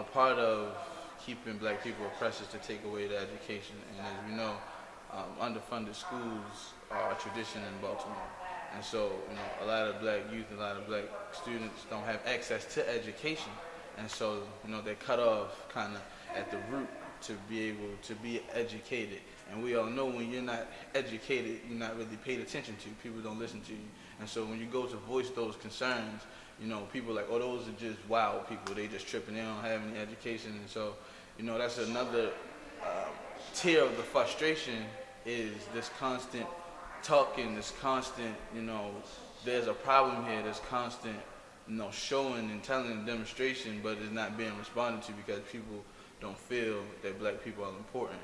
a part of keeping black people oppressed is to take away the education. And as we know, um, underfunded schools are a tradition in Baltimore. And so, you know, a lot of black youth, a lot of black students don't have access to education. And so, you know, they're cut off kind of at the root to be able to be educated. And we all know when you're not educated, you're not really paid attention to. People don't listen to you. And so when you go to voice those concerns, you know, people like, oh, those are just wild people. They just tripping. They don't have any education. And so, you know, that's another uh, tier of the frustration is this constant talking, this constant, you know, there's a problem here, this constant, you know, showing and telling and demonstration, but it's not being responded to because people don't feel that black people are important.